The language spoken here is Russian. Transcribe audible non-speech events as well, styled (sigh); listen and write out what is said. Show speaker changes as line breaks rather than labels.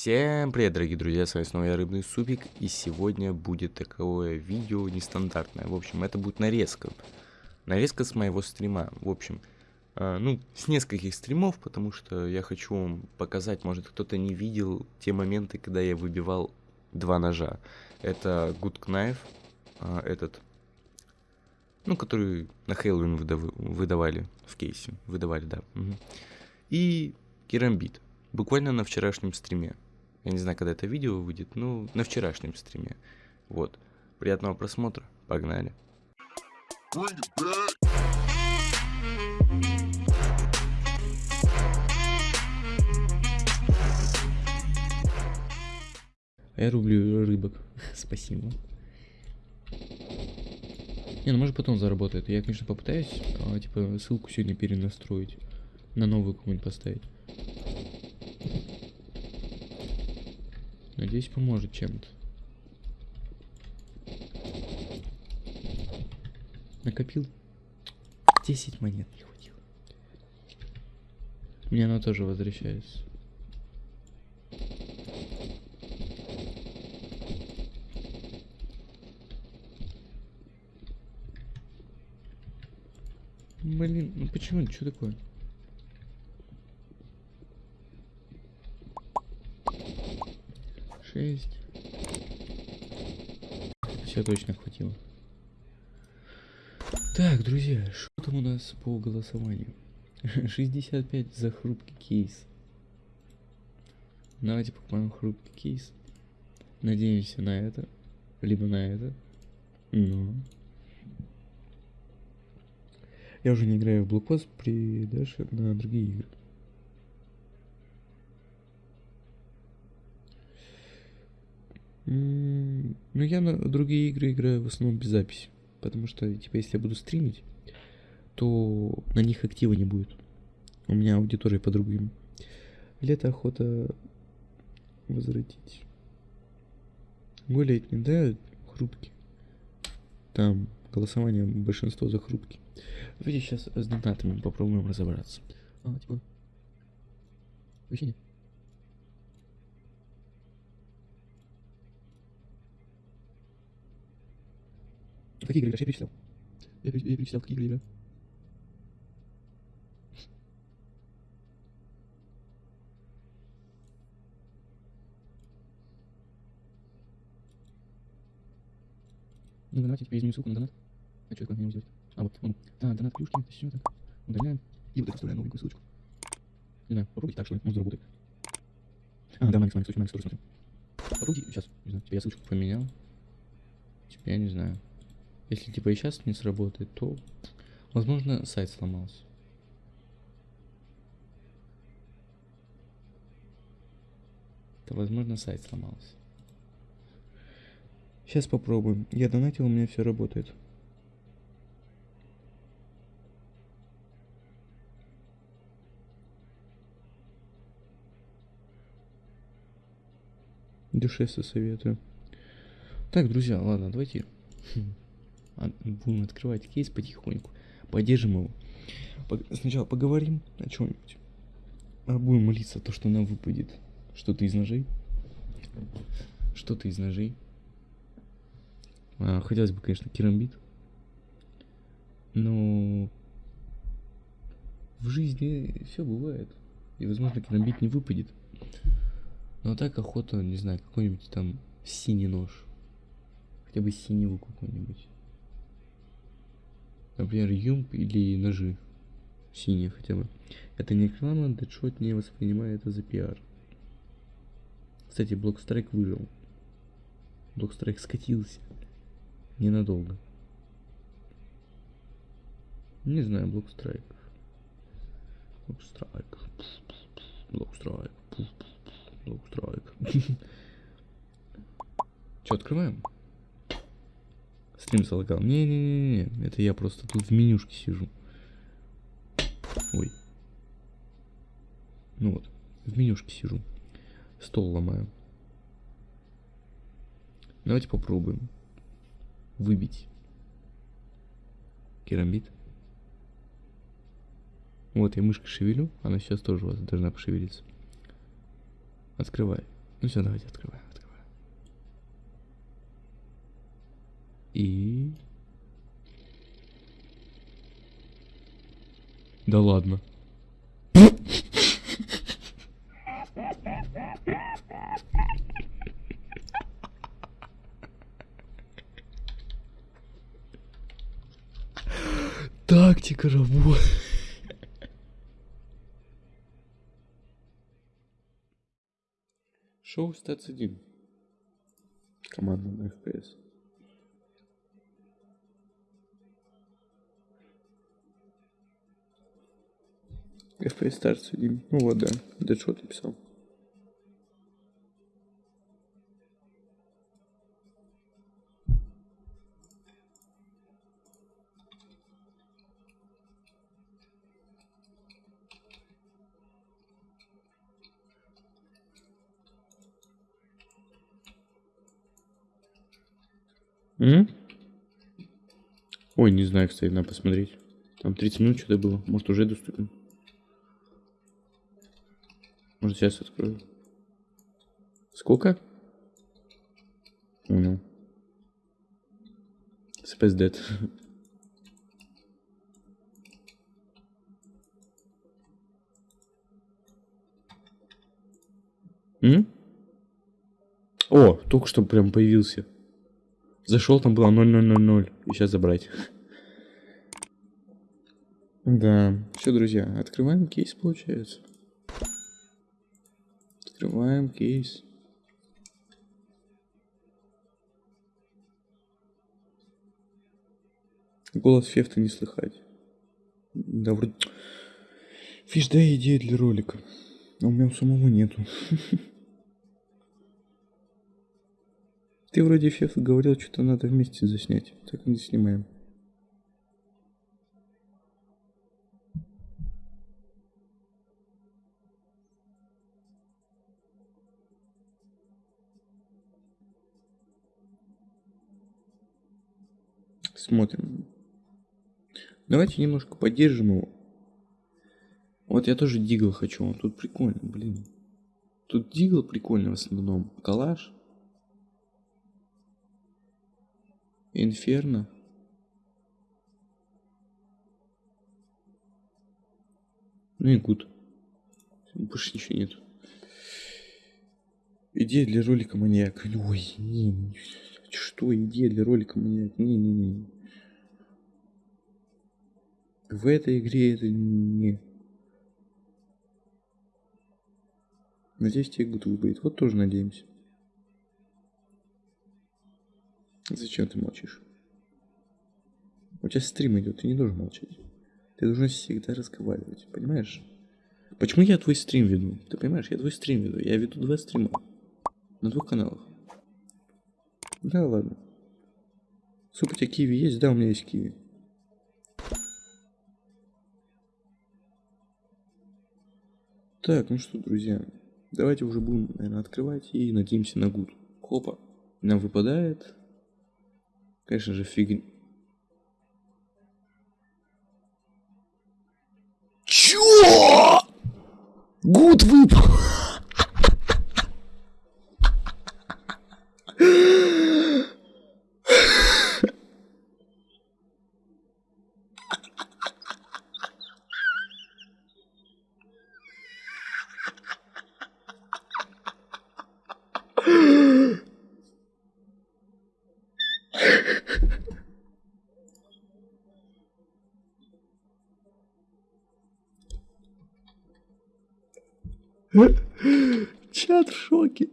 Всем привет, дорогие друзья, с вами снова я Рыбный Супик, и сегодня будет такое видео нестандартное. В общем, это будет нарезка. Нарезка с моего стрима. В общем, э, ну, с нескольких стримов, потому что я хочу вам показать, может кто-то не видел те моменты, когда я выбивал два ножа. Это Good Knife, э, этот, ну, который на Хэллоуин выдав выдавали в кейсе. Выдавали, да. Угу. И Керамбит. Буквально на вчерашнем стриме. Я не знаю, когда это видео выйдет, но на вчерашнем стриме. Вот. Приятного просмотра. Погнали. А я рублю рыбок. (laughs) Спасибо. Не, ну может потом заработает. Я, конечно, попытаюсь, а, типа, ссылку сегодня перенастроить. На новую какую-нибудь поставить. Надеюсь, поможет чем-то. Накопил 10 монет не хватило. Мне она тоже возвращается. Блин, ну почему? Что такое? Шесть. Все точно хватило. Так, друзья, что там у нас по голосованию? (laughs) 65 за хрупкий кейс. Давайте покупаем хрупкий кейс. Надеемся на это. Либо на это. Но... Я уже не играю в блокпост при Дэше на другие игры. Ну, я на другие игры играю в основном без записи. Потому что, типа, если я буду стримить, то на них актива не будет. У меня аудитория по другим. Лето охота возвратить. Гулять не да, хрупкий. Там голосование большинство за хрупкий. Давайте сейчас с донатами попробуем разобраться. А, типа... Вообще нет. Какие игры играешь? Я перечислял. Я, я перечислял, какие игры играю. Ну, давайте теперь изменю ссылку на донат. А что, мне его сделать? А, вот, он. А, донат плюшки, это все так. Удаляем. И вот это вставляем новенькую ссылочку. Не знаю, попробуйте так, что ли, может заработает. А, да, Макс, Макс, Макс, тоже смотрю. Попробуйте, сейчас, не знаю, теперь я ссылочку поменял. Теперь я не знаю. Если типа и сейчас не сработает, то возможно сайт сломался. То возможно сайт сломался. Сейчас попробуем. Я донатил, у меня все работает. Душевно советую. Так, друзья, ладно, давайте (laughs) будем открывать кейс потихоньку. Поддержим его. Сначала поговорим о чем-нибудь. А будем молиться то, что нам выпадет что-то из ножей. Что-то из ножей. А, хотелось бы, конечно, керамбит. Но в жизни все бывает. И, возможно, керамбит не выпадет. Но так охота, не знаю, какой-нибудь там синий нож. Хотя бы синего какой-нибудь. Например, UMP или ножи. Синие хотя бы. Это не реклама, Deadshot не воспринимает это за пиар. Кстати, Block Strike выжил. Block Strike скатился. Ненадолго. Не знаю, Блокстрайк. Блокстрайк. Блокстрайк. Блокстрайк. (laughs) Че, открываем? Стрим залагал. Не-не-не, это я просто тут в менюшке сижу. Ой. Ну вот, в менюшке сижу. Стол ломаю. Давайте попробуем выбить керамбит. Вот я мышкой шевелю, она сейчас тоже у вас должна пошевелиться. Открывай. Ну все, давайте открываем, И... Да ладно. Тактика работы. Шоу Стац 1. Команда на FPS. FPS Stars 1. Ну вот, да. Дэдшот написал. М? Ой, не знаю, кстати, надо посмотреть. Там 30 минут что-то было. Может, уже доступен. Может, сейчас открою. Сколько? Понял. Space Dead. М? О, только что прям появился. Зашел, там было 0000. И сейчас забрать. (laughs) Да. Все, друзья, открываем кейс, получается. Открываем кейс. Голос Фефта не слыхать. Да, вроде... Фиш, дай идею для ролика. А у меня самого нету. (laughs) Ты вроде Феф говорил, что-то надо вместе заснять. Так не снимаем. Смотрим. Давайте немножко поддержим его. Вот я тоже дигл хочу. Тут прикольно, блин. Тут дигл прикольный в основном. Калаш. Инферно. Ну и гуд. Больше ничего нет. Идея для ролика маньяк. Ой, не, что идея для ролика маньяк? Не-не-не. В этой игре это не... Надеюсь, тебе гуд выберет. Вот тоже надеемся. Зачем ты молчишь? У тебя стрим идет, ты не должен молчать. Ты должен всегда разговаривать, понимаешь? Почему я твой стрим веду? Ты понимаешь, я твой стрим веду. Я веду два стрима. На двух каналах. Да ладно. Суп, у тебя киви есть? Да, у меня есть киви. Так, ну что, друзья, давайте уже будем, наверное, открывать и надеемся на гуд. Хопа, нам выпадает Конечно же, фиг... Чё? Гуд выпал. Чат в шоке.